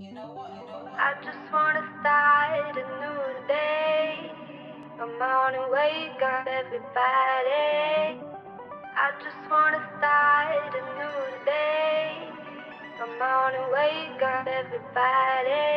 I just wanna start a new day. Come on and wake up, everybody. I just wanna start a new day. Come on and wake up, everybody.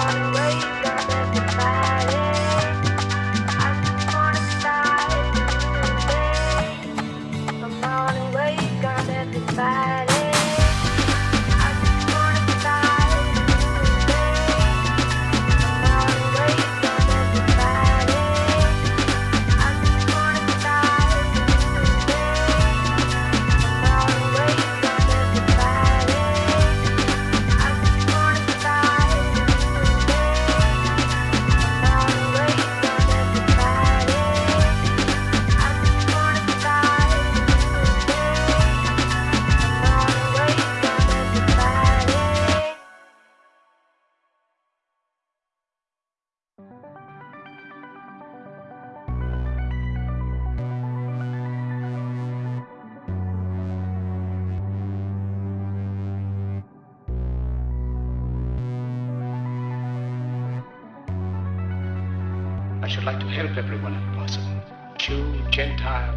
Come should like to help everyone if possible. Jew, Gentile,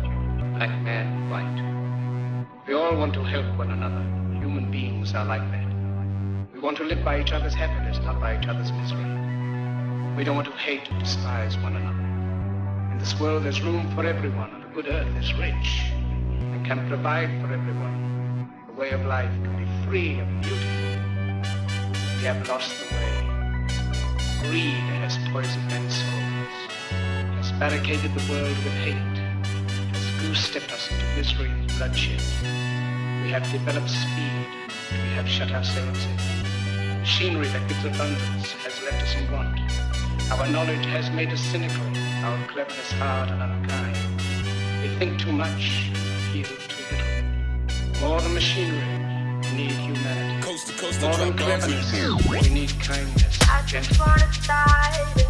black man, white. We all want to help one another. Human beings are like that. We want to live by each other's happiness, not by each other's misery. We don't want to hate or despise one another. In this world there's room for everyone, and the good earth is rich and can provide for everyone. The way of life can be free of beauty. We have lost the way. Greed has poisoned men's barricaded the world with hate, has goose-stepped us into misery and bloodshed. We have developed speed, but we have shut ourselves in. Machinery that gives abundance has left us in want. Our knowledge has made us cynical, our cleverness hard and unkind. We think too much, feel too little. More than machinery, we need humanity. Coast to coast, More I than drop bombs in cleverness, the we need kindness, I just gentleness. wanna start